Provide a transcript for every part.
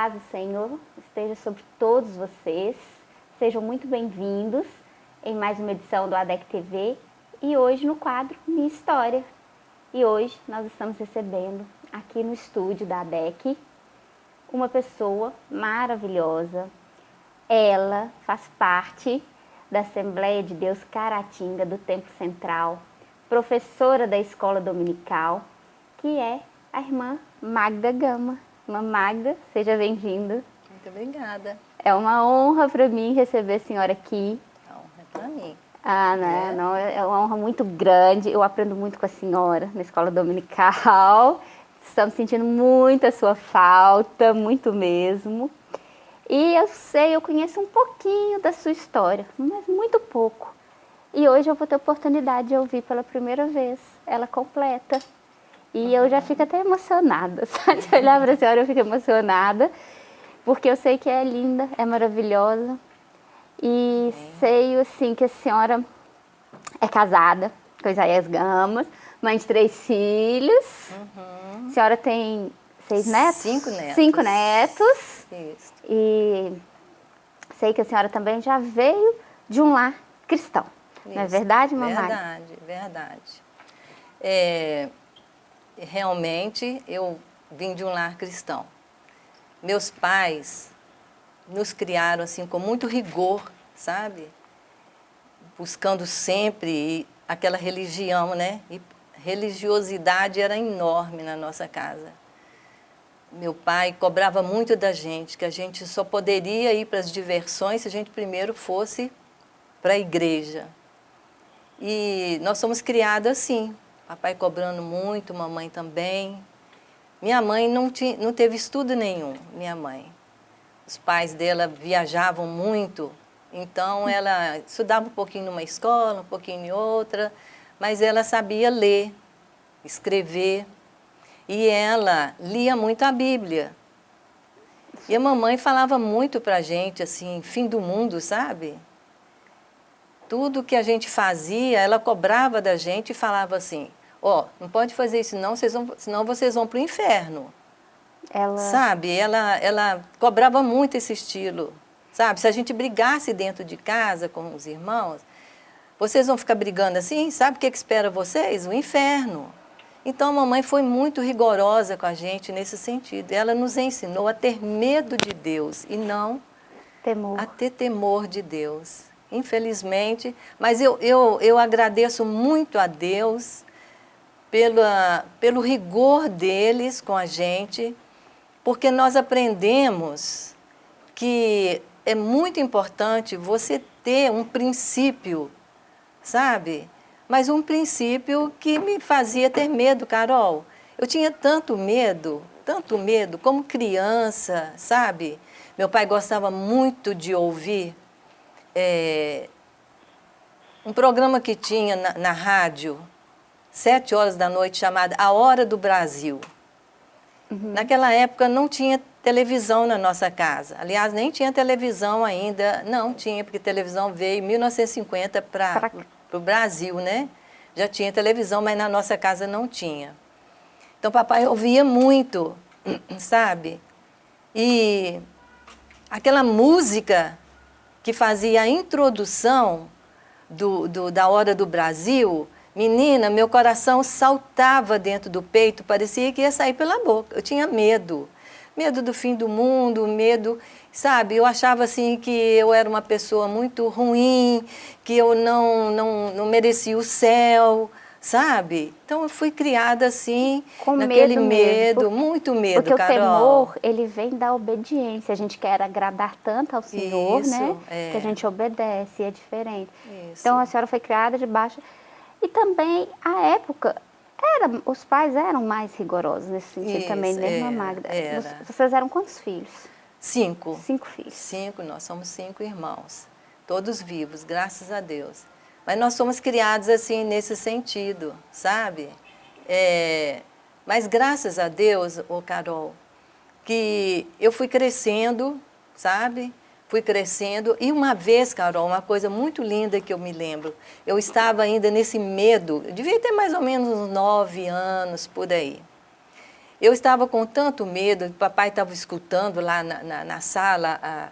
paz do Senhor esteja sobre todos vocês. Sejam muito bem-vindos em mais uma edição do ADEC TV e hoje no quadro Minha História. E hoje nós estamos recebendo aqui no estúdio da ADEC uma pessoa maravilhosa. Ela faz parte da Assembleia de Deus Caratinga do Templo Central, professora da Escola Dominical, que é a irmã Magda Gama. Irmã Magda, seja bem-vinda. Muito obrigada. É uma honra para mim receber a senhora aqui. A honra é para mim. Ah, né? É. Não, é uma honra muito grande. Eu aprendo muito com a senhora na escola dominical. Estamos sentindo muito a sua falta, muito mesmo. E eu sei, eu conheço um pouquinho da sua história, mas muito pouco. E hoje eu vou ter a oportunidade de ouvir pela primeira vez ela completa. E eu já fico até emocionada, sabe? De olhar para a senhora eu fico emocionada, porque eu sei que é linda, é maravilhosa. E sei, assim, que a senhora é casada com Isaías Gamas, mãe de três filhos. Uhum. A senhora tem seis netos? Cinco netos. Cinco netos. Isso. E sei que a senhora também já veio de um lar cristão. Isso. Não é verdade, mamãe? Verdade, verdade. É, realmente eu vim de um lar cristão. Meus pais nos criaram assim com muito rigor, sabe? Buscando sempre aquela religião, né? E religiosidade era enorme na nossa casa. Meu pai cobrava muito da gente, que a gente só poderia ir para as diversões se a gente primeiro fosse para a igreja. E nós somos criados assim, papai cobrando muito, mamãe também. Minha mãe não, tinha, não teve estudo nenhum, minha mãe. Os pais dela viajavam muito, então ela estudava um pouquinho numa escola, um pouquinho em outra, mas ela sabia ler, escrever, e ela lia muito a Bíblia. E a mamãe falava muito para a gente, assim, fim do mundo, sabe? Tudo que a gente fazia, ela cobrava da gente e falava assim, ó, oh, não pode fazer isso não, vocês vão, senão vocês vão para o inferno. Ela... Sabe, ela, ela cobrava muito esse estilo, sabe? Se a gente brigasse dentro de casa com os irmãos, vocês vão ficar brigando assim, sabe o que, que espera vocês? O inferno. Então a mamãe foi muito rigorosa com a gente nesse sentido. Ela nos ensinou a ter medo de Deus e não temor. a ter temor de Deus. Infelizmente, mas eu, eu, eu agradeço muito a Deus pela, pelo rigor deles com a gente, porque nós aprendemos que é muito importante você ter um princípio, sabe? Mas um princípio que me fazia ter medo, Carol. Eu tinha tanto medo, tanto medo, como criança, sabe? Meu pai gostava muito de ouvir é, um programa que tinha na, na rádio, sete horas da noite, chamada A Hora do Brasil. Uhum. Naquela época não tinha televisão na nossa casa. Aliás, nem tinha televisão ainda. Não tinha, porque televisão veio em 1950 para o Brasil, né? Já tinha televisão, mas na nossa casa não tinha. Então, papai ouvia muito, sabe? E aquela música que fazia a introdução do, do, da Hora do Brasil, Menina, meu coração saltava dentro do peito, parecia que ia sair pela boca. Eu tinha medo. Medo do fim do mundo, medo, sabe? Eu achava assim que eu era uma pessoa muito ruim, que eu não, não, não merecia o céu, sabe? Então eu fui criada assim, Com naquele medo, medo, mesmo. muito medo, Porque Carol. o temor, ele vem da obediência. A gente quer agradar tanto ao Senhor, Isso, né? É. Que a gente obedece, é diferente. Isso. Então a senhora foi criada debaixo e também, a época, era, os pais eram mais rigorosos nesse sentido Isso, também, né, era, Magda? era. Vocês eram quantos filhos? Cinco. Cinco filhos. Cinco, nós somos cinco irmãos. Todos vivos, graças a Deus. Mas nós somos criados assim, nesse sentido, sabe? É, mas graças a Deus, ô Carol, que eu fui crescendo, sabe? Fui crescendo. E uma vez, Carol, uma coisa muito linda que eu me lembro, eu estava ainda nesse medo, devia ter mais ou menos uns nove anos por aí. Eu estava com tanto medo, o papai estava escutando lá na, na, na sala a,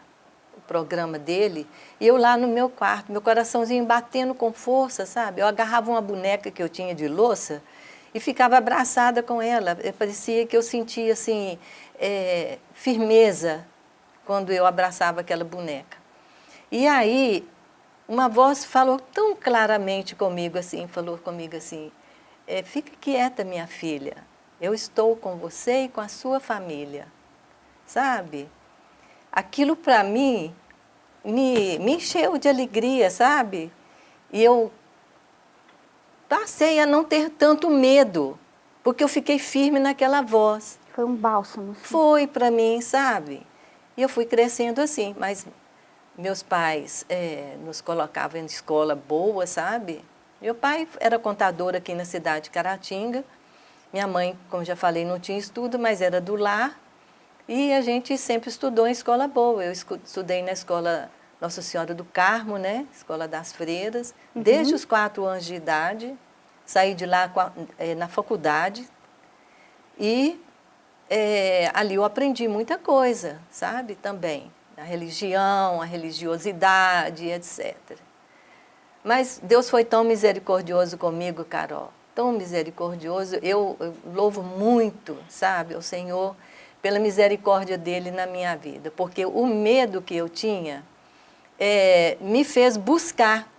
o programa dele, e eu lá no meu quarto, meu coraçãozinho batendo com força, sabe? Eu agarrava uma boneca que eu tinha de louça e ficava abraçada com ela. Parecia que eu sentia assim, é, firmeza quando eu abraçava aquela boneca. E aí, uma voz falou tão claramente comigo assim, falou comigo assim, é, fica quieta minha filha, eu estou com você e com a sua família, sabe? Aquilo para mim me, me encheu de alegria, sabe? E eu passei a não ter tanto medo, porque eu fiquei firme naquela voz. Foi um bálsamo. Sim. Foi para mim, sabe? E eu fui crescendo assim, mas meus pais é, nos colocavam em escola boa, sabe? Meu pai era contador aqui na cidade de Caratinga. Minha mãe, como já falei, não tinha estudo, mas era do lar. E a gente sempre estudou em escola boa. Eu estudei na escola Nossa Senhora do Carmo, né? Escola das Freiras, uhum. desde os quatro anos de idade. Saí de lá é, na faculdade. E é, ali eu aprendi muita coisa, sabe? Também. A religião, a religiosidade, etc. Mas Deus foi tão misericordioso comigo, Carol, tão misericordioso. Eu, eu louvo muito, sabe, o Senhor pela misericórdia dele na minha vida, porque o medo que eu tinha é, me fez buscar,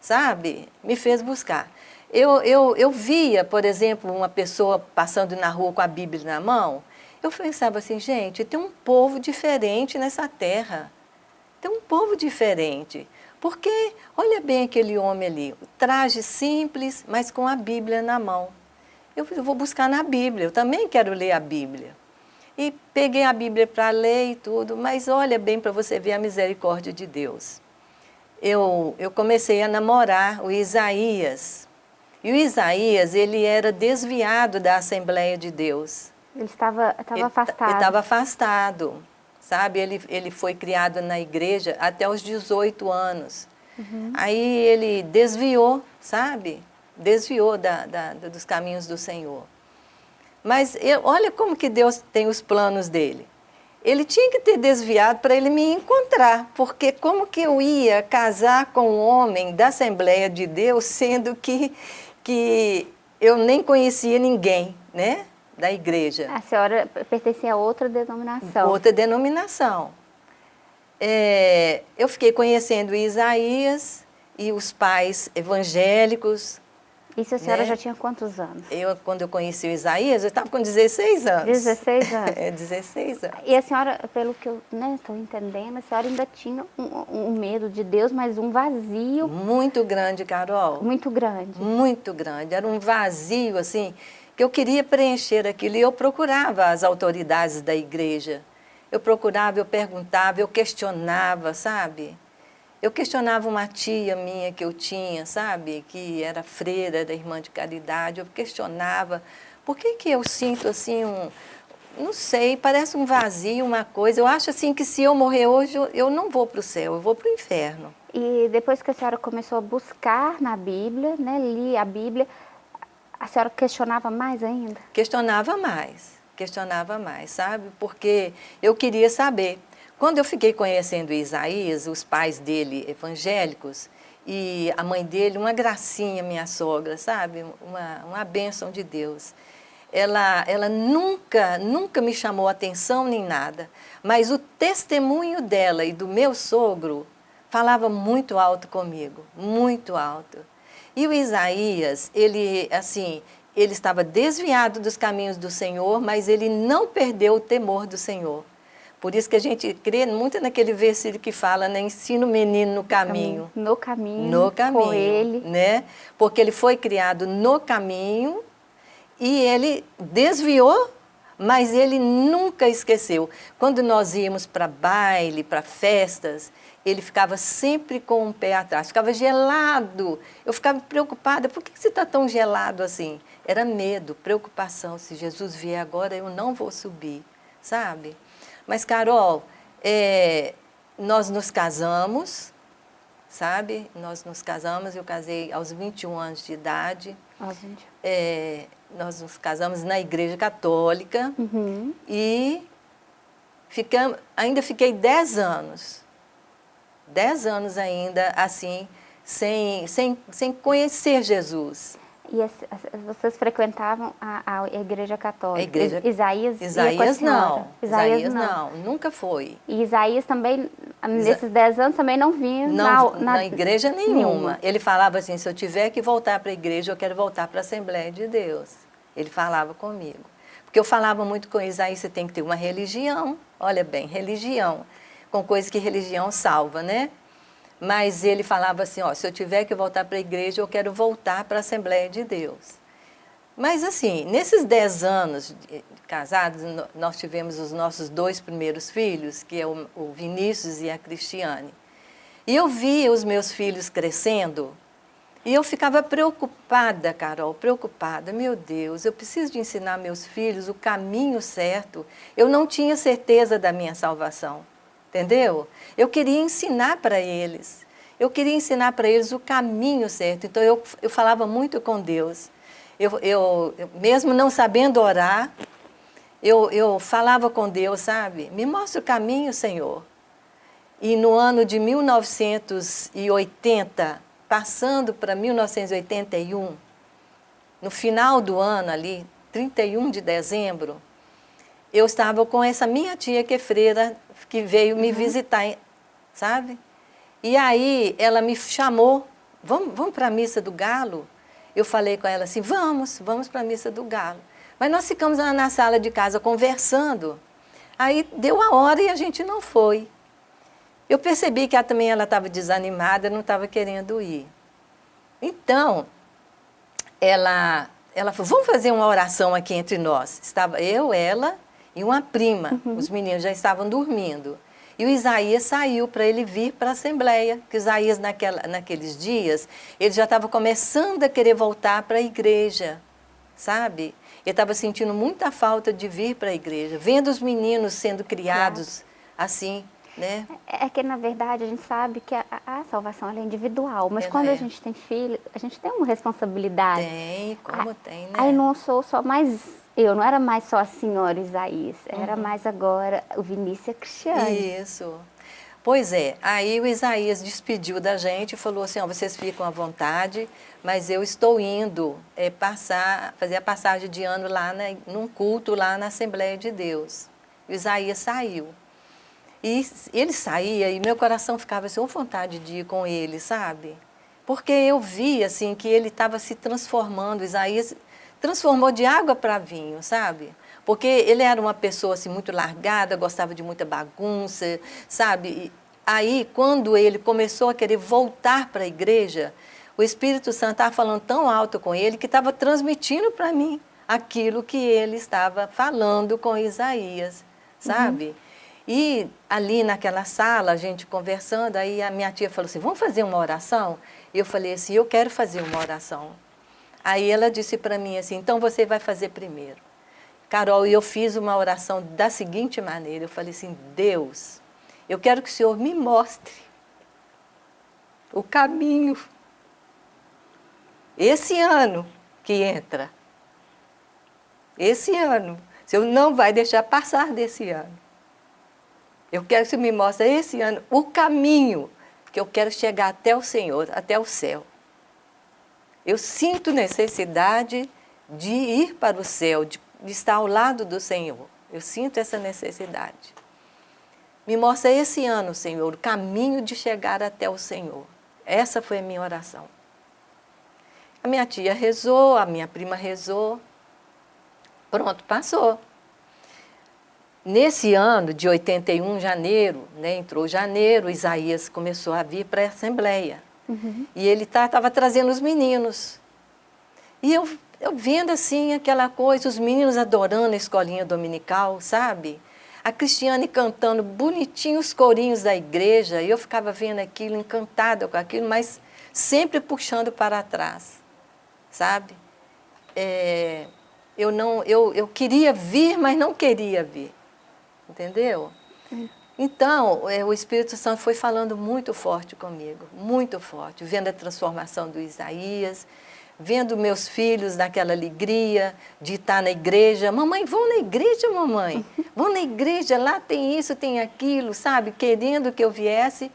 sabe? Me fez buscar. Eu, eu, eu via, por exemplo, uma pessoa passando na rua com a Bíblia na mão, eu pensava assim, gente, tem um povo diferente nessa terra. Tem um povo diferente. Porque, olha bem aquele homem ali, traje simples, mas com a Bíblia na mão. Eu vou buscar na Bíblia, eu também quero ler a Bíblia. E peguei a Bíblia para ler e tudo, mas olha bem para você ver a misericórdia de Deus. Eu, eu comecei a namorar o Isaías. E o Isaías, ele era desviado da Assembleia de Deus. Ele estava, estava afastado. Ele estava afastado sabe? Ele, ele foi criado na igreja até os 18 anos. Uhum. Aí ele desviou, sabe? Desviou da, da, dos caminhos do Senhor. Mas eu, olha como que Deus tem os planos dele. Ele tinha que ter desviado para ele me encontrar, porque como que eu ia casar com um homem da Assembleia de Deus, sendo que, que eu nem conhecia ninguém, né? da igreja. A senhora pertencia a outra denominação. Outra denominação. É, eu fiquei conhecendo Isaías e os pais evangélicos. Isso a senhora né? já tinha quantos anos? Eu, quando eu conheci o Isaías, eu estava com 16 anos. 16 anos. é, 16 anos. E a senhora, pelo que eu estou né, entendendo, a senhora ainda tinha um, um, medo de Deus, mas um vazio. Muito grande, Carol. Muito grande. Muito grande. Era um vazio, assim, que eu queria preencher aquilo e eu procurava as autoridades da igreja. Eu procurava, eu perguntava, eu questionava, sabe? Eu questionava uma tia minha que eu tinha, sabe? Que era freira da irmã de caridade. Eu questionava, por que que eu sinto assim um... Não sei, parece um vazio, uma coisa. Eu acho assim que se eu morrer hoje, eu não vou para o céu, eu vou para o inferno. E depois que a senhora começou a buscar na Bíblia, né, li a Bíblia, a senhora questionava mais ainda? Questionava mais, questionava mais, sabe? Porque eu queria saber. Quando eu fiquei conhecendo Isaías, os pais dele evangélicos, e a mãe dele, uma gracinha, minha sogra, sabe? Uma, uma bênção de Deus. Ela, ela nunca, nunca me chamou atenção nem nada, mas o testemunho dela e do meu sogro falava muito alto comigo, muito alto. E o Isaías, ele, assim, ele estava desviado dos caminhos do Senhor, mas ele não perdeu o temor do Senhor. Por isso que a gente crê muito naquele versículo que fala, né, ensina o menino no caminho. No caminho, no caminho, com ele. Né? Porque ele foi criado no caminho e ele desviou, mas ele nunca esqueceu. Quando nós íamos para baile, para festas, ele ficava sempre com um pé atrás, ficava gelado. Eu ficava preocupada, por que você está tão gelado assim? Era medo, preocupação, se Jesus vier agora eu não vou subir, sabe? Mas Carol, é, nós nos casamos sabe? Nós nos casamos, eu casei aos 21 anos de idade. Aos 21. É, nós nos casamos na igreja católica Uhum. e ficamos, ainda fiquei 10 anos. 10 anos ainda, assim, sem, sem, sem conhecer Jesus. E as- as- vocês frequentavam a, a igreja católica? A igreja- Is- Isaías com a Isaías senhora? não. Isaías não, nunca foi. E Isaías também, nesses 10 anos, também não vinha Não, na, na, igreja nenhuma. Ele falava assim, se eu tiver que voltar para a igreja, eu quero voltar para a Assembleia de Deus. Ele falava comigo. Porque eu falava muito com Isaías, você tem que ter uma religião. Olha bem, religião. Com coisas que religião salva, né? Mas ele falava assim, ó, se eu tiver que voltar para a igreja, eu quero voltar para a Assembleia de Deus. Mas assim, nesses 10 anos de- casados, nós tivemos os nossos dois primeiros filhos, que é o Vinícius e a Cristiane. E eu via os meus filhos crescendo e eu ficava preocupada, Carol, preocupada. Meu Deus, eu preciso de ensinar meus filhos o caminho certo. Eu não tinha certeza da minha salvação, entendeu? Eu queria ensinar para eles. Eu queria ensinar para eles o caminho certo. Então eu, eu falava muito com Deus. Eu, eu, eu, mesmo não sabendo orar, eu, eu falava com Deus, sabe? Me mostra o caminho, Senhor. E no ano de 1980, passando para 1981, no final do ano ali, 31 de dezembro, eu estava com essa minha tia que é freira, que veio me visitar, sabe? E aí ela me chamou, vamos, vamos para a missa do galo? Eu falei com ela assim, vamos, vamos para a missa do galo. Mas nós ficamos lá na sala de casa conversando. Aí deu a hora e a gente não foi. Eu percebi que ela, também ela estava desanimada, não estava querendo ir. Então, ela, ela falou, vamos fazer uma oração aqui entre nós. Estava eu, ela e uma prima. Uhum. Os meninos já estavam dormindo. E o Isaías saiu para ele vir para a Assembleia, que o Isaías, naquela, naqueles dias, ele já estava começando a querer voltar para a igreja, sabe? Ele estava sentindo muita falta de vir para a igreja, vendo os meninos sendo criados assim, né? É que, na verdade, a gente sabe que a, a- a salvação é individual, mas Ela quando é. a gente tem filho, a gente tem uma responsabilidade. Tem, como Ah, tem, né? Aí não sou só mais eu, não era mais só a senhora Isaías, era Uhum. mais agora o Vinícius a Cristiane. Isso. Pois é, aí o Isaías despediu da gente e falou assim, ó, vocês ficam à vontade, mas eu estou indo é, passar, fazer a passagem de ano lá na, num culto lá na Assembleia de Deus. O Isaías saiu. E ele saía e meu coração ficava assim, com vontade de ir com ele, sabe? Porque eu vi assim que ele estava se transformando, Isaías transformou de água para vinho, sabe? Porque ele era uma pessoa assim muito largada, gostava de muita bagunça, sabe? E aí quando ele começou a querer voltar para a igreja, o Espírito Santo estava falando tão alto com ele que estava transmitindo para mim aquilo que ele estava falando com Isaías, sabe? E ali naquela sala, a gente conversando, aí a minha tia falou assim, vamos fazer uma oração? Eu falei assim, eu quero fazer uma oração. Aí ela disse para mim assim, então você vai fazer primeiro. Carol, e eu fiz uma oração da seguinte maneira, eu falei assim, Deus, eu quero que o Senhor me mostre o caminho. Esse ano que entra, esse ano, o Senhor não vai deixar passar desse ano. Eu quero que você me mostre esse ano o caminho que eu quero chegar até o Senhor, até o céu. Eu sinto necessidade de ir para o céu, de, estar ao lado do Senhor. Eu sinto essa necessidade. Me mostra esse ano, Senhor, o caminho de chegar até o Senhor. Essa foi a minha oração. A minha tia rezou, a minha prima rezou. Pronto, passou. Nesse ano de 81, janeiro, né, entrou janeiro, Isaías começou a vir para a Assembleia. Uhum. E ele estava trazendo os meninos. E eu, eu vendo assim aquela coisa, os meninos adorando a escolinha dominical, sabe? A Cristiane cantando bonitinho os corinhos da igreja, e eu ficava vendo aquilo, encantada com aquilo, mas sempre puxando para trás, sabe? É, eu, não, eu, eu queria vir, mas não queria vir, entendeu? Então, é, o Espírito Santo foi falando muito forte comigo, muito forte, vendo a transformação do Isaías, vendo meus filhos naquela alegria de estar na igreja. Mamãe, vão na igreja, mamãe. Vão na igreja, lá tem isso, tem aquilo, sabe? Querendo que eu viesse.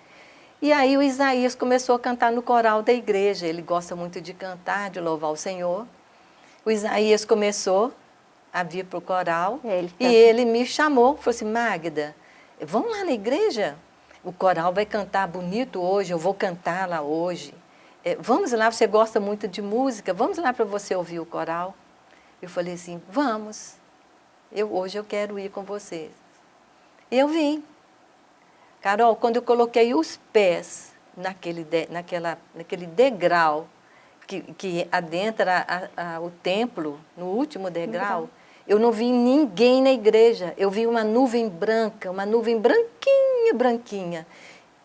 E aí o Isaías começou a cantar no coral da igreja. Ele gosta muito de cantar, de louvar o Senhor. O Isaías começou a vir para o coral ele e ele me chamou, falou assim, Magda, vamos lá na igreja? O coral vai cantar bonito hoje, eu vou cantar lá hoje. É, vamos lá, você gosta muito de música, vamos lá para você ouvir o coral. Eu falei assim, vamos, eu, hoje eu quero ir com vocês. E eu vim. Carol, quando eu coloquei os pés naquele, de, naquela, naquele degrau que, que adentra a, a, o templo, no último degrau, uhum. Eu não vi ninguém na igreja. Eu vi uma nuvem branca, uma nuvem branquinha, branquinha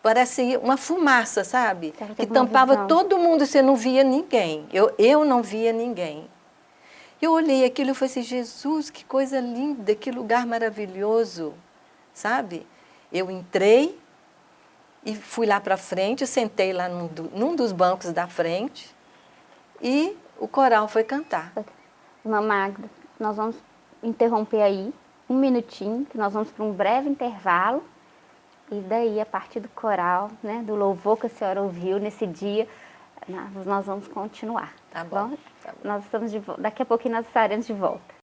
parece uma fumaça, sabe? Que tampava todo mundo, você não via ninguém. Eu, eu não via ninguém. Eu olhei aquilo e falei assim, Jesus, que coisa linda, que lugar maravilhoso, sabe? Eu entrei e fui lá para frente, sentei lá num, num, dos bancos da frente e o coral foi cantar. Irmã Magda, nós vamos interromper aí um minutinho, que nós vamos para um breve intervalo e daí, a partir do coral, né, do louvor que a senhora ouviu nesse dia, nós vamos continuar. Tá bom. bom? Tá bom. Nós estamos de, daqui a pouquinho nós estaremos de volta.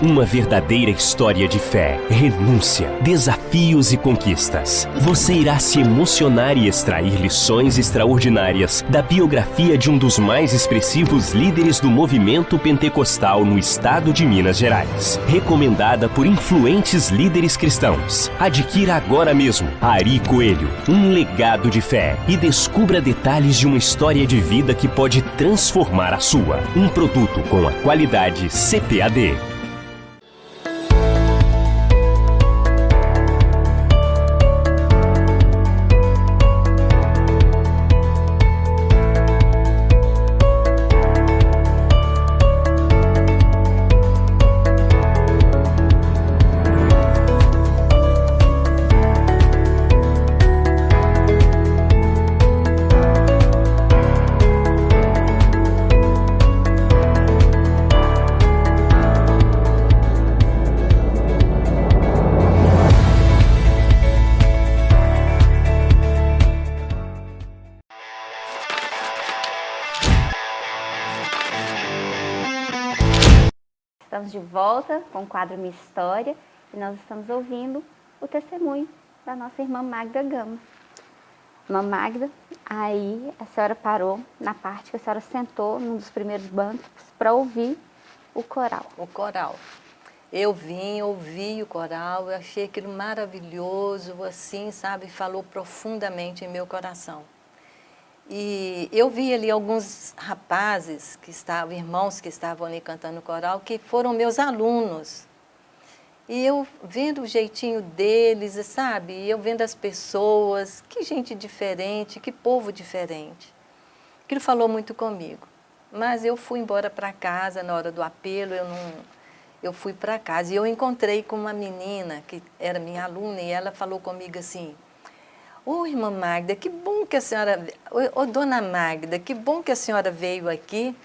Uma verdadeira história de fé, renúncia, desafios e conquistas. Você irá se emocionar e extrair lições extraordinárias da biografia de um dos mais expressivos líderes do movimento pentecostal no estado de Minas Gerais. Recomendada por influentes líderes cristãos. Adquira agora mesmo Ari Coelho, um legado de fé e descubra detalhes de uma história de vida que pode transformar a sua. Um produto com a qualidade CPAD. Estamos de volta com o quadro Minha História e nós estamos ouvindo o testemunho da nossa irmã Magda Gama. Irmã Magda, aí a senhora parou na parte que a senhora sentou num dos primeiros bancos para ouvir o coral. O coral. Eu vim, ouvi o coral, eu achei aquilo maravilhoso, assim, sabe, falou profundamente em meu coração. E eu vi ali alguns rapazes que estavam, irmãos que estavam ali cantando coral, que foram meus alunos. E eu vendo o jeitinho deles, sabe? Eu vendo as pessoas, que gente diferente, que povo diferente. Aquilo falou muito comigo. Mas eu fui embora para casa na hora do apelo, eu não... Eu fui para casa e eu encontrei com uma menina que era minha aluna e ela falou comigo assim, Ô, irmã Magda, que bom que a senhora... Ô, dona Magda, que bom que a senhora veio aqui.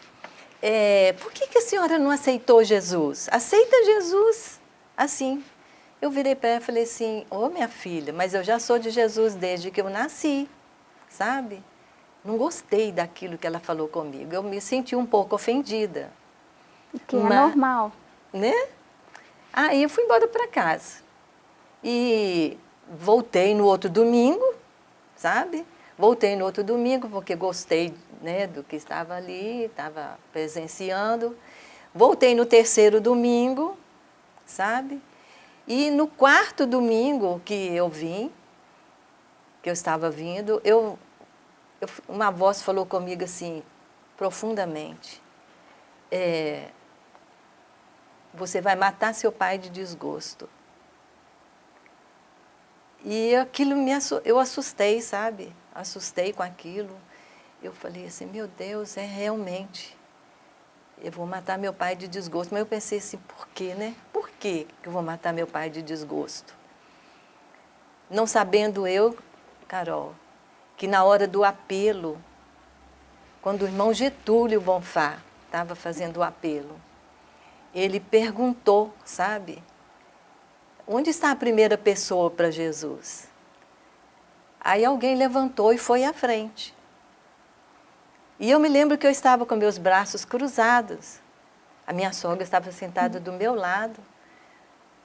É, por que, que a senhora não aceitou Jesus? Aceita Jesus, assim. Eu virei para ela e falei assim, ô, minha filha, mas eu já sou de Jesus desde que eu nasci, sabe? Não gostei daquilo que ela falou comigo. Eu me senti um pouco ofendida. Que mas, é normal. Né? Aí eu fui embora para casa. E voltei no outro domingo, sabe? Voltei no outro domingo porque gostei né, do que estava ali, estava presenciando. Voltei no terceiro domingo, sabe? E no quarto domingo que eu vim, que eu estava vindo, eu, eu uma voz falou comigo assim, profundamente, é, você vai matar seu pai de desgosto. E aquilo me eu assustei, sabe? Assustei com aquilo. Eu falei assim, meu Deus, é realmente. eu vou matar meu pai de desgosto. Mas eu pensei assim, por quê, né? Por que eu vou matar meu pai de desgosto? Não sabendo eu, Carol, que na hora do apelo, quando o irmão Getúlio Bonfá estava fazendo o apelo, ele perguntou, sabe? Onde está a primeira pessoa para Jesus? Aí alguém levantou e foi à frente. E eu me lembro que eu estava com meus braços cruzados. A minha sogra estava sentada do meu lado.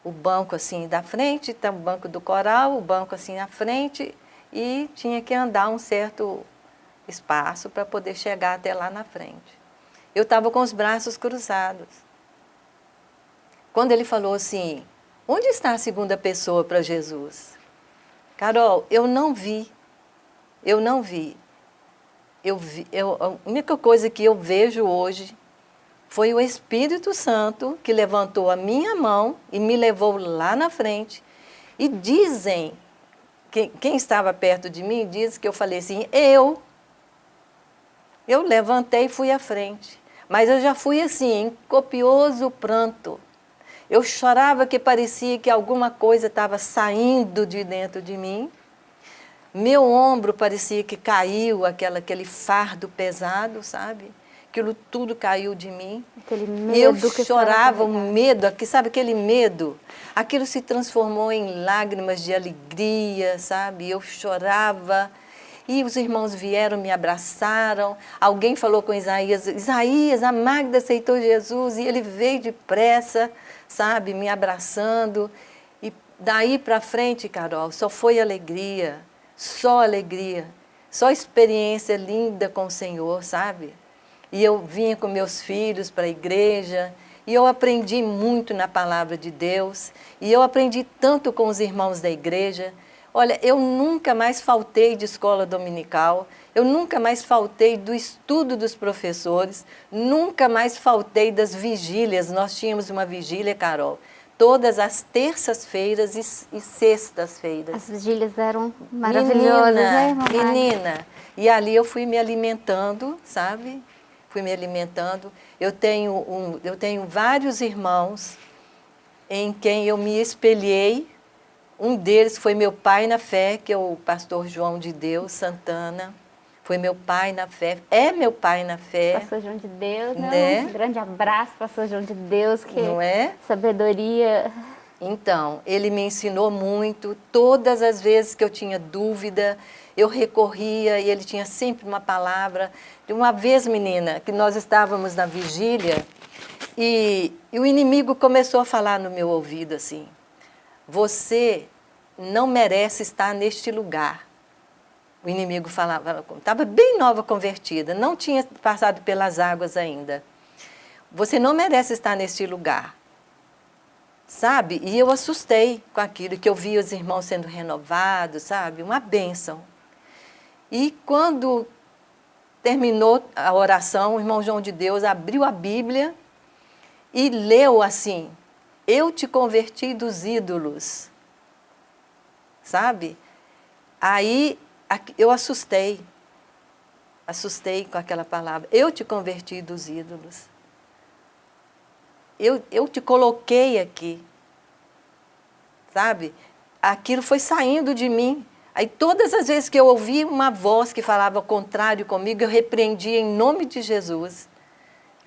O banco assim da frente, tá o banco do coral, o banco assim na frente. E tinha que andar um certo espaço para poder chegar até lá na frente. Eu estava com os braços cruzados. Quando ele falou assim, onde está a segunda pessoa para Jesus? Carol, eu não vi, eu não vi eu vi, eu, a única coisa que eu vejo hoje foi o Espírito Santo que levantou a minha mão e me levou lá na frente. E dizem, que, quem estava perto de mim, diz que eu falei assim, eu. Eu levantei e fui à frente. Mas eu já fui assim, em copioso pranto. Eu chorava que parecia que alguma coisa estava saindo de dentro de mim. Meu ombro parecia que caiu, aquela, aquele fardo pesado, sabe? Aquilo tudo caiu de mim. Aquele medo eu que chorava, o medo, aqui, sabe aquele medo? Aquilo se transformou em lágrimas de alegria, sabe? Eu chorava. E os irmãos vieram, me abraçaram. Alguém falou com Isaías, Isaías, a Magda aceitou Jesus. E ele veio depressa, sabe, me abraçando. E daí para frente, Carol, só foi alegria só alegria, só experiência linda com o Senhor, sabe? E eu vinha com meus filhos para a igreja, e eu aprendi muito na palavra de Deus, e eu aprendi tanto com os irmãos da igreja. Olha, eu nunca mais faltei de escola dominical, eu nunca mais faltei do estudo dos professores, nunca mais faltei das vigílias. Nós tínhamos uma vigília, Carol, todas as terças-feiras e, e sextas-feiras. As vigílias eram maravilhosas, menina, né, mamãe? Menina, e ali eu fui me alimentando, sabe? Fui me alimentando. Eu tenho, um, eu tenho vários irmãos em quem eu me espelhei. Um deles foi meu pai na fé, que é o pastor João de Deus Santana foi meu pai na fé, é meu pai na fé. Pastor João de Deus, né? né? Um grande abraço, pastor João de Deus, que Não é? sabedoria. Então, ele me ensinou muito, todas as vezes que eu tinha dúvida, eu recorria e ele tinha sempre uma palavra. De uma vez, menina, que nós estávamos na vigília e, e o inimigo começou a falar no meu ouvido assim, você não merece estar neste lugar o inimigo falava, estava bem nova convertida, não tinha passado pelas águas ainda. Você não merece estar neste lugar. Sabe? E eu assustei com aquilo, que eu via os irmãos sendo renovados, sabe? Uma bênção. E quando terminou a oração, o irmão João de Deus abriu a Bíblia e leu assim, eu te converti dos ídolos. Sabe? Aí eu assustei, assustei com aquela palavra. Eu te converti dos ídolos. Eu, eu te coloquei aqui. Sabe? Aquilo foi saindo de mim. Aí todas as vezes que eu ouvi uma voz que falava contrário comigo, eu repreendia em nome de Jesus.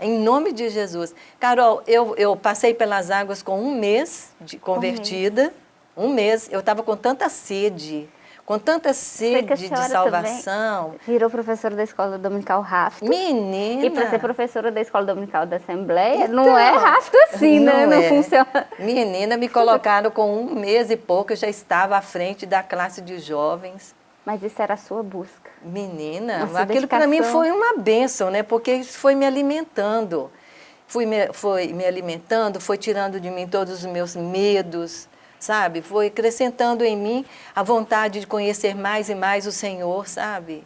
Em nome de Jesus. Carol, eu, eu passei pelas águas com um mês de convertida. Um mês. Um mês. Eu estava com tanta sede com tanta sede de salvação. Virou professora da escola dominical Rafto. Menina! E para ser professora da escola dominical da Assembleia, então, não é Rafto assim, não né? Não é. funciona. Menina, me colocaram com um mês e pouco, eu já estava à frente da classe de jovens. Mas isso era a sua busca. Menina, aquilo para mim foi uma bênção, né? Porque isso foi me alimentando. Fui me, foi me alimentando, foi tirando de mim todos os meus medos, sabe? Foi acrescentando em mim a vontade de conhecer mais e mais o Senhor, sabe?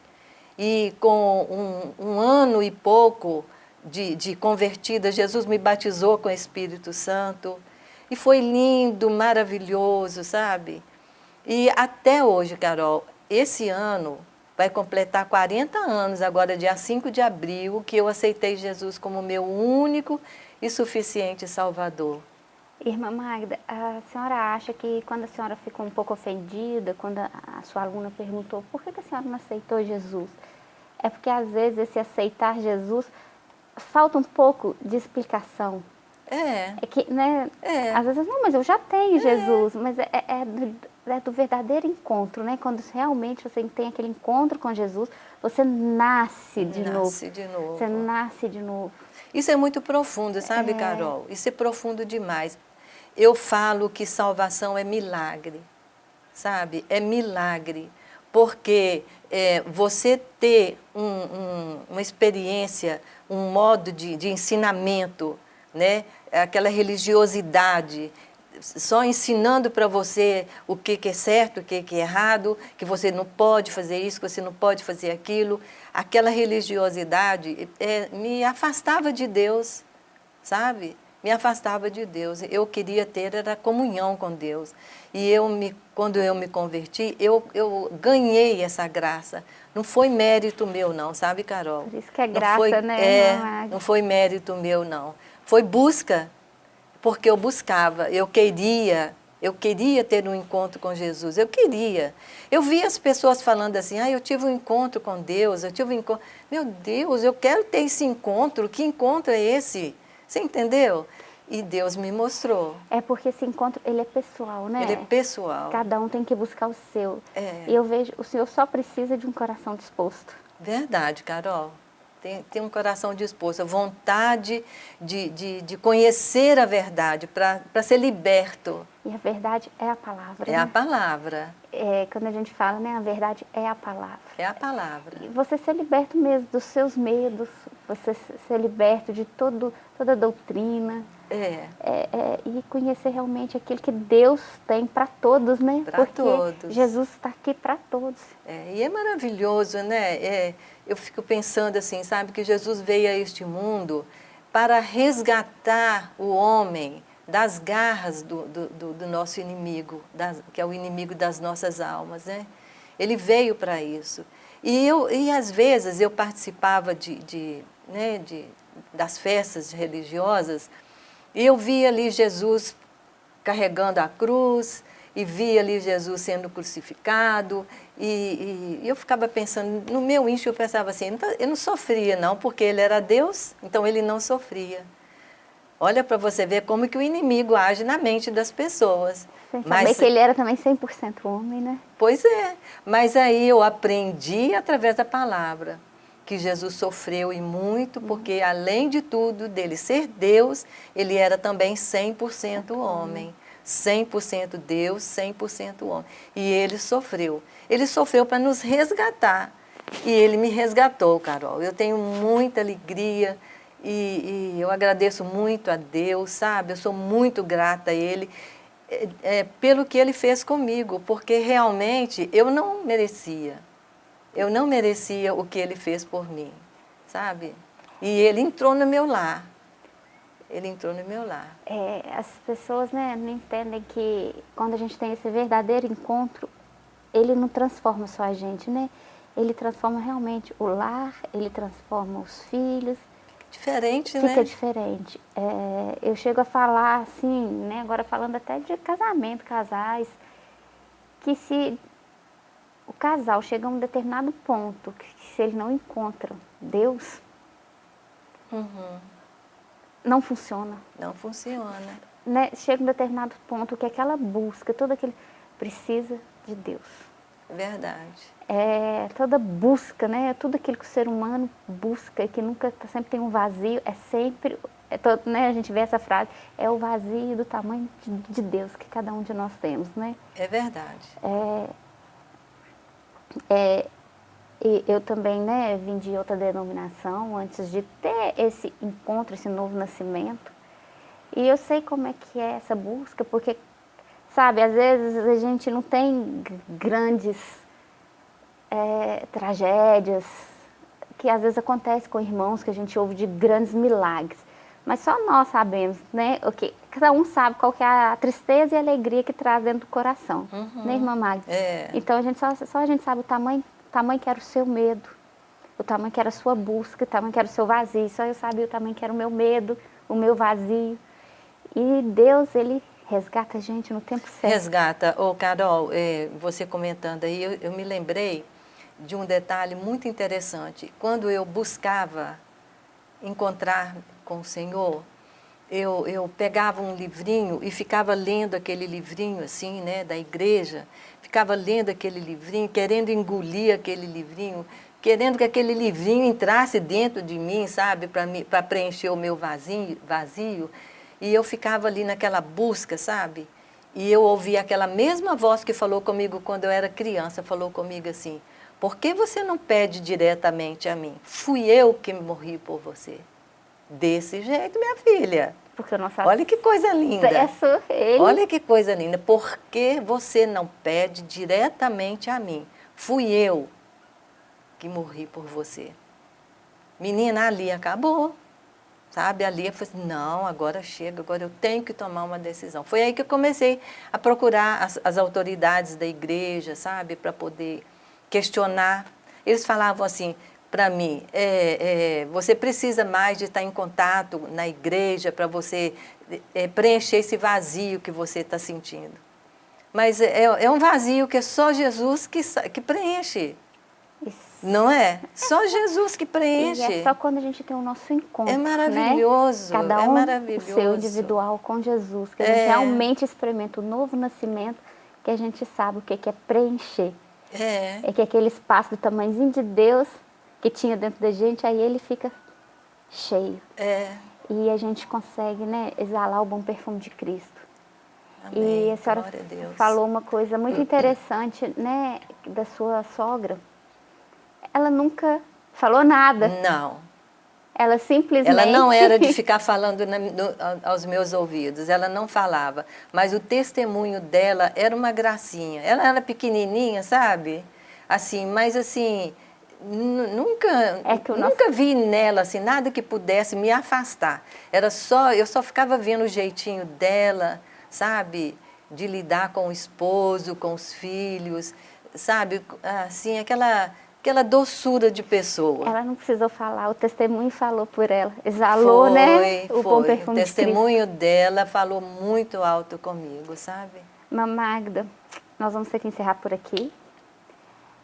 E com um, um ano e pouco de, de convertida, Jesus me batizou com o Espírito Santo. E foi lindo, maravilhoso, sabe? E até hoje, Carol, esse ano vai completar 40 anos, agora dia 5 de abril, que eu aceitei Jesus como meu único e suficiente Salvador. Irmã Magda, a senhora acha que quando a senhora ficou um pouco ofendida, quando a, sua aluna perguntou por que, a senhora não aceitou Jesus, é porque às vezes esse aceitar Jesus falta um pouco de explicação. É. É que, né? É. Às vezes, não, mas eu já tenho é. Jesus, mas é, é, do, é, do, verdadeiro encontro, né? Quando realmente você tem aquele encontro com Jesus, você nasce de nasce novo. Nasce de novo. Você nasce de novo. Isso é muito profundo, sabe, é. Carol? Isso é profundo demais. Eu falo que salvação é milagre, sabe? É milagre. Porque é, você ter um, um, uma experiência, um modo de, de ensinamento, né? aquela religiosidade, só ensinando para você o que, que, é certo, o que, que é errado, que você não pode fazer isso, que você não pode fazer aquilo. Aquela religiosidade é, me afastava de Deus, sabe? Me afastava de Deus. Eu queria ter era comunhão com Deus. E eu me, quando eu me converti, eu, eu ganhei essa graça. Não foi mérito meu não, sabe, Carol? Por isso que é graça, foi, né? É, não foi mérito meu não. Foi busca porque eu buscava, eu queria, eu queria ter um encontro com Jesus, eu queria. Eu via as pessoas falando assim, ah, eu tive um encontro com Deus, eu tive um encontro... Meu Deus, eu quero ter esse encontro, que encontro é esse? Você entendeu? E Deus me mostrou. É porque esse encontro, ele é pessoal, né? Ele é pessoal. Cada um tem que buscar o seu. É. E eu vejo, o Senhor só precisa de um coração disposto. Verdade, Carol tem, tem um coração disposto, a vontade de, de, de conhecer a verdade, para ser liberto. E a verdade é a palavra. É né? a palavra. É, quando a gente fala, né, a verdade é a palavra. É a palavra. E você ser liberto mesmo dos seus medos, você ser liberto de todo, toda a doutrina. É. é, é e conhecer realmente aquilo que Deus tem para todos, né? Para todos. Jesus está aqui para todos. É, e é maravilhoso, né? É, eu fico pensando assim, sabe, que Jesus veio a este mundo para resgatar o homem das garras do, do, do nosso inimigo, das, que é o inimigo das nossas almas, né? Ele veio para isso. E, eu, e às vezes eu participava de, de, né, de, das festas religiosas e eu via ali Jesus carregando a cruz, e via ali Jesus sendo crucificado, e, e, eu ficava pensando, no meu íntimo eu pensava assim, eu não sofria não, porque ele era Deus, então ele não sofria. Olha para você ver como que o inimigo age na mente das pessoas. Sem saber mas, que ele era também 100% homem, né? Pois é, mas aí eu aprendi através da palavra que Jesus sofreu e muito, porque além de tudo, dele ser Deus, ele era também 100% homem. 100% Deus, 100% homem. E ele sofreu. Ele sofreu para nos resgatar. E ele me resgatou, Carol. Eu tenho muita alegria e, e eu agradeço muito a Deus, sabe? Eu sou muito grata a Ele é, é, pelo que Ele fez comigo, porque realmente eu não merecia. Eu não merecia o que Ele fez por mim, sabe? E Ele entrou no meu lar ele entrou no meu lar. É, as pessoas né, não entendem que quando a gente tem esse verdadeiro encontro, ele não transforma só a gente, né? Ele transforma realmente o lar, ele transforma os filhos. Diferente, Fica né? Fica diferente. É, eu chego a falar assim, né, agora falando até de casamento, casais, que se o casal chega a um determinado ponto, que se ele não encontra Deus, uhum não funciona. Não funciona. Né? Chega um determinado ponto que aquela busca, todo aquele precisa de Deus. Verdade. É, toda busca, né? Tudo aquilo que o ser humano busca, que nunca sempre tem um vazio, é sempre, é todo, né? A gente vê essa frase, é o vazio do tamanho de, de Deus que cada um de nós temos, né? É verdade. É, é, e eu também né, vim de outra denominação antes de ter esse encontro, esse novo nascimento. E eu sei como é que é essa busca, porque, sabe, às vezes a gente não tem grandes é, tragédias, que às vezes acontece com irmãos, que a gente ouve de grandes milagres. Mas só nós sabemos, né? O que cada um sabe qual que é a tristeza e a alegria que traz dentro do coração, uhum. né, irmã Magda? É. Então a gente só, só a gente sabe o tamanho tamanho que era o seu medo, o tamanho que era a sua busca, o tamanho que era o seu vazio. Só eu sabia o tamanho que era o meu medo, o meu vazio. E Deus, Ele resgata a gente no tempo certo. Resgata. Ô, Carol, é, você comentando aí, eu, eu me lembrei de um detalhe muito interessante. Quando eu buscava encontrar com o Senhor, eu, eu pegava um livrinho e ficava lendo aquele livrinho assim, né, da igreja, ficava lendo aquele livrinho, querendo engolir aquele livrinho, querendo que aquele livrinho entrasse dentro de mim, sabe, para preencher o meu vazio, vazio. E eu ficava ali naquela busca, sabe? E eu ouvia aquela mesma voz que falou comigo quando eu era criança, falou comigo assim, por que você não pede diretamente a mim? Fui eu que morri por você. Desse jeito, minha filha. Porque nosso Olha que coisa linda. Acesso, ele... Olha que coisa linda. Por que você não pede diretamente a mim? Fui eu que morri por você. Menina, ali acabou. Sabe, ali eu falei assim, não, agora chega, agora eu tenho que tomar uma decisão. Foi aí que eu comecei a procurar as, as autoridades da igreja, sabe, para poder questionar. Eles falavam assim para mim, é, é, você precisa mais de estar em contato na igreja para você é, preencher esse vazio que você está sentindo. Mas é, é, um vazio que é só Jesus que, que preenche. Isso. Não é? Só Jesus que preenche. E é só quando a gente tem o nosso encontro. É maravilhoso. Né? Cada é um maravilhoso. o seu individual com Jesus. Que a gente é. realmente experimenta o novo nascimento, que a gente sabe o que é preencher. É. É que aquele espaço do tamanhozinho de Deus que tinha dentro da gente, aí ele fica cheio. É. E a gente consegue né, exalar o bom perfume de Cristo. Amém. E a senhora a falou uma coisa muito interessante, né, da sua sogra. Ela nunca falou nada. Não. Ela simplesmente... Ela não era de ficar falando na, no, aos meus ouvidos, ela não falava. Mas o testemunho dela era uma gracinha. Ela era pequenininha, sabe? Assim, mas assim, nunca, é nunca vi nela assim, nada que pudesse me afastar. Era só, eu só ficava vendo o jeitinho dela, sabe? De lidar com o esposo, com os filhos, sabe? Assim, aquela aquela doçura de pessoa. Ela não precisou falar, o testemunho falou por ela, exalou, né, foi, né? O foi. bom perfume O testemunho de dela falou muito alto comigo, sabe? Magda, nós vamos ter que encerrar por aqui.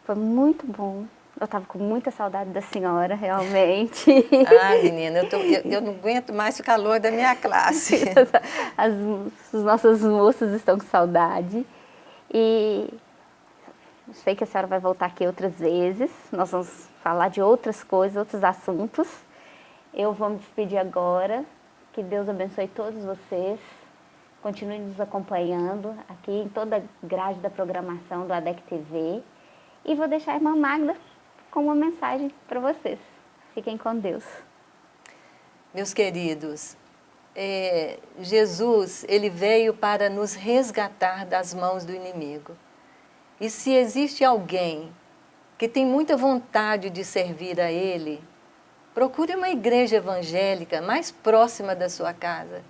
Foi muito bom. Eu estava com muita saudade da senhora, realmente. Ah, menina, eu, tô, eu, eu, não aguento mais o calor da minha classe. As, as nossas moças estão com saudade. E sei que a senhora vai voltar aqui outras vezes. Nós vamos falar de outras coisas, outros assuntos. Eu vou me despedir agora. Que Deus abençoe todos vocês. Continue nos acompanhando aqui em toda a grade da programação do ADEC TV. E vou deixar a irmã Magda com uma mensagem para vocês. Fiquem com Deus. Meus queridos, é, Jesus, ele veio para nos resgatar das mãos do inimigo. E se existe alguém que tem muita vontade de servir a Ele, procure uma igreja evangélica mais próxima da sua casa.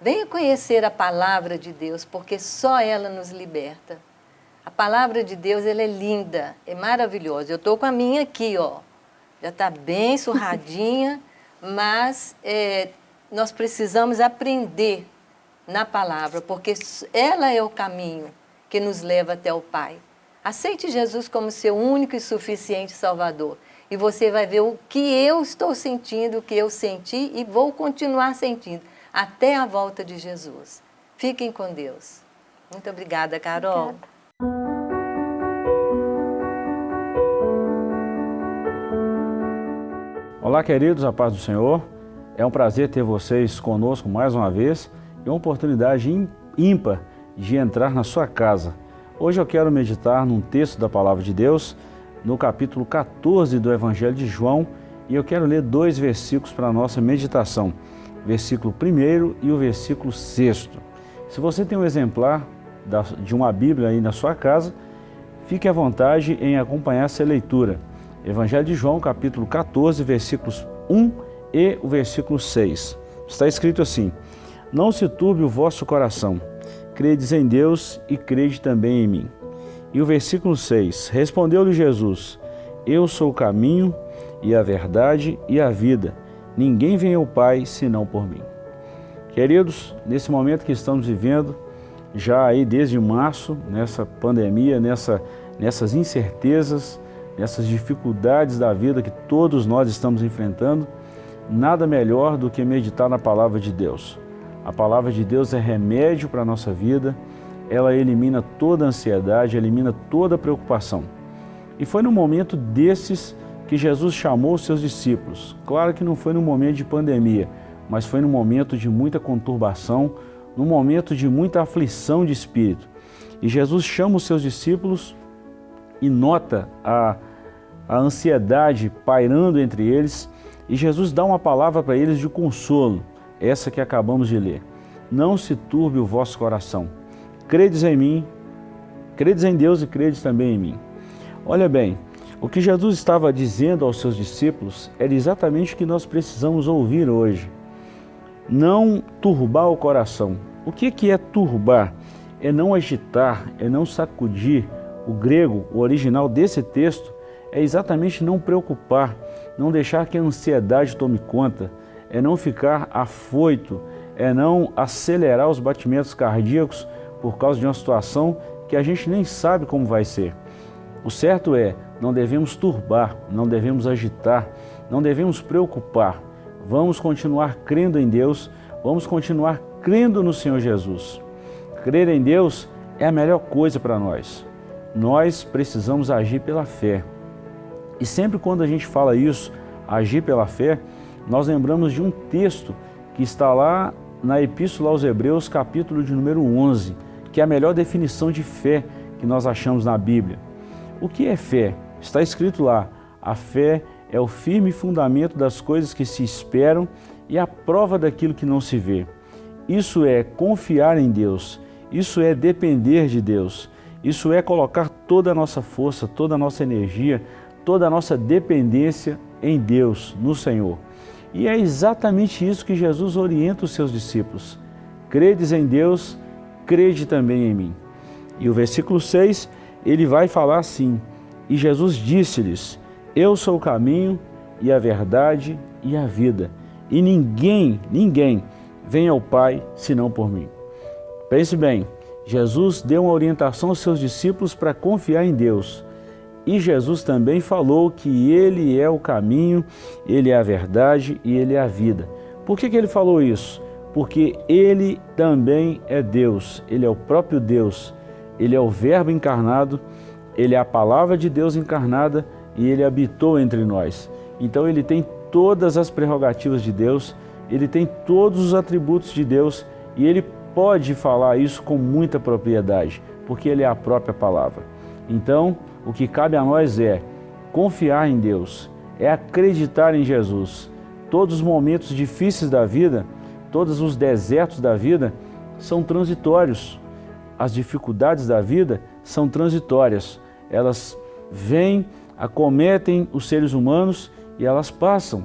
Venha conhecer a palavra de Deus, porque só ela nos liberta. A palavra de Deus ela é linda, é maravilhosa. Eu estou com a minha aqui, ó. já está bem surradinha, mas é, nós precisamos aprender na palavra, porque ela é o caminho que nos leva até o Pai. Aceite Jesus como seu único e suficiente Salvador. E você vai ver o que eu estou sentindo, o que eu senti e vou continuar sentindo até a volta de Jesus. Fiquem com Deus. Muito obrigada, Carol. Obrigada. Olá, queridos, a paz do Senhor. É um prazer ter vocês conosco mais uma vez e uma oportunidade ímpar de entrar na sua casa Hoje eu quero meditar num texto da Palavra de Deus, no capítulo 14 do Evangelho de João, e eu quero ler dois versículos para a nossa meditação, versículo 1 e o versículo 6. Se você tem um exemplar de uma Bíblia aí na sua casa, fique à vontade em acompanhar essa leitura. Evangelho de João, capítulo 14, versículos 1 e o versículo 6. Está escrito assim, Não se turbe o vosso coração, credes em Deus e crede também em mim. E o versículo 6, Respondeu-lhe Jesus, Eu sou o caminho e a verdade e a vida. Ninguém vem ao Pai senão por mim. Queridos, nesse momento que estamos vivendo, já aí desde março, nessa pandemia, nessa, nessas incertezas, nessas dificuldades da vida que todos nós estamos enfrentando, nada melhor do que meditar na Palavra de Deus. A Palavra de Deus é remédio para a nossa vida, ela elimina toda a ansiedade, elimina toda a preocupação. E foi no momento desses que Jesus chamou os seus discípulos. Claro que não foi no momento de pandemia, mas foi no momento de muita conturbação, no momento de muita aflição de espírito. E Jesus chama os seus discípulos e nota a, a ansiedade pairando entre eles, e Jesus dá uma palavra para eles de consolo, essa que acabamos de ler. Não se turbe o vosso coração. Credes em mim, credes em Deus e credes também em mim. Olha bem, o que Jesus estava dizendo aos seus discípulos era exatamente o que nós precisamos ouvir hoje. Não turbar o coração. O que é turbar? É não agitar, é não sacudir. O grego, o original desse texto, é exatamente não preocupar, não deixar que a ansiedade tome conta, é não ficar afoito, é não acelerar os batimentos cardíacos por causa de uma situação que a gente nem sabe como vai ser. O certo é não devemos turbar, não devemos agitar, não devemos preocupar. Vamos continuar crendo em Deus, vamos continuar crendo no Senhor Jesus. Crer em Deus é a melhor coisa para nós. Nós precisamos agir pela fé. E sempre quando a gente fala isso, agir pela fé, nós lembramos de um texto que está lá na Epístola aos Hebreus, capítulo de número 11, que é a melhor definição de fé que nós achamos na Bíblia. O que é fé? Está escrito lá, a fé é o firme fundamento das coisas que se esperam e a prova daquilo que não se vê. Isso é confiar em Deus, isso é depender de Deus, isso é colocar toda a nossa força, toda a nossa energia, toda a nossa dependência em Deus, no Senhor. E é exatamente isso que Jesus orienta os seus discípulos. Credes em Deus, crede também em mim. E o versículo 6, ele vai falar assim, e Jesus disse-lhes, eu sou o caminho e a verdade e a vida. E ninguém, ninguém vem ao Pai senão por mim. Pense bem, Jesus deu uma orientação aos seus discípulos para confiar em Deus. E Jesus também falou que Ele é o caminho, Ele é a verdade e Ele é a vida. Por que, que Ele falou isso? Porque Ele também é Deus, Ele é o próprio Deus, Ele é o Verbo encarnado ele é a palavra de Deus encarnada e ele habitou entre nós. Então ele tem todas as prerrogativas de Deus, ele tem todos os atributos de Deus e ele pode falar isso com muita propriedade, porque ele é a própria palavra. Então, o que cabe a nós é confiar em Deus, é acreditar em Jesus. Todos os momentos difíceis da vida, todos os desertos da vida são transitórios. As dificuldades da vida são transitórias. Elas vêm, acometem os seres humanos e elas passam.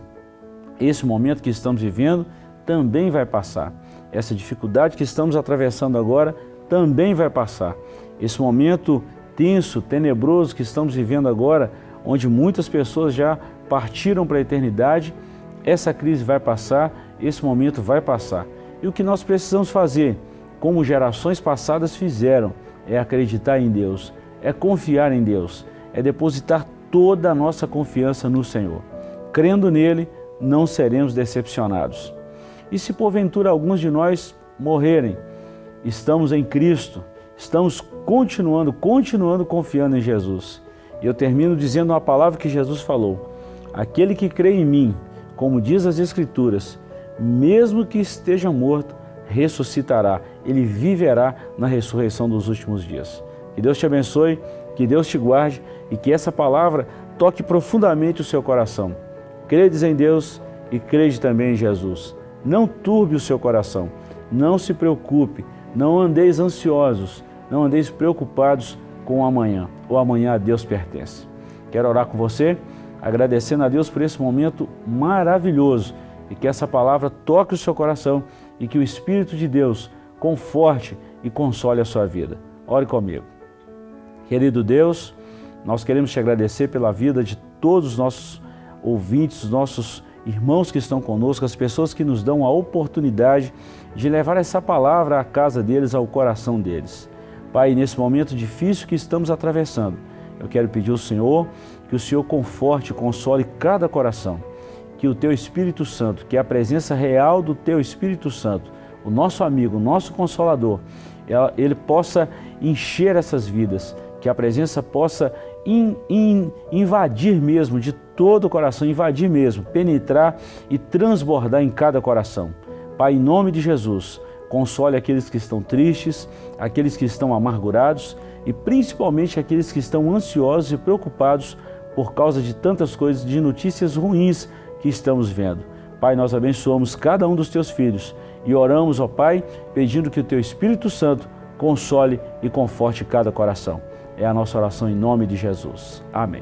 Esse momento que estamos vivendo também vai passar. Essa dificuldade que estamos atravessando agora também vai passar. Esse momento tenso, tenebroso que estamos vivendo agora, onde muitas pessoas já partiram para a eternidade, essa crise vai passar, esse momento vai passar. E o que nós precisamos fazer, como gerações passadas fizeram, é acreditar em Deus, é confiar em Deus, é depositar toda a nossa confiança no Senhor. Crendo nele, não seremos decepcionados. E se porventura alguns de nós morrerem, estamos em Cristo, estamos continuando, continuando confiando em Jesus. E eu termino dizendo uma palavra que Jesus falou. Aquele que crê em mim, como diz as Escrituras, mesmo que esteja morto, ressuscitará, ele viverá na ressurreição dos últimos dias. Que Deus te abençoe, que Deus te guarde e que essa palavra toque profundamente o seu coração. Credes em Deus e crede também em Jesus. Não turbe o seu coração, não se preocupe, não andeis ansiosos, não andeis preocupados com o amanhã. O amanhã a Deus pertence. Quero orar com você, agradecendo a Deus por esse momento maravilhoso e que essa palavra toque o seu coração e que o Espírito de Deus conforte e console a sua vida. Ore comigo. Querido Deus, nós queremos te agradecer pela vida de todos os nossos ouvintes, os nossos irmãos que estão conosco, as pessoas que nos dão a oportunidade de levar essa palavra à casa deles, ao coração deles. Pai, nesse momento difícil que estamos atravessando, eu quero pedir ao Senhor que o Senhor conforte e console cada coração, que o Teu Espírito Santo, que a presença real do Teu Espírito Santo, o nosso amigo, o nosso Consolador, ele possa encher essas vidas, que a presença possa in, in, invadir mesmo de todo o coração, invadir mesmo, penetrar e transbordar em cada coração. Pai, em nome de Jesus, console aqueles que estão tristes, aqueles que estão amargurados e principalmente aqueles que estão ansiosos e preocupados por causa de tantas coisas, de notícias ruins que estamos vendo. Pai, nós abençoamos cada um dos teus filhos e oramos, ó Pai, pedindo que o teu Espírito Santo console e conforte cada coração. É a nossa oração em nome de Jesus. Amém.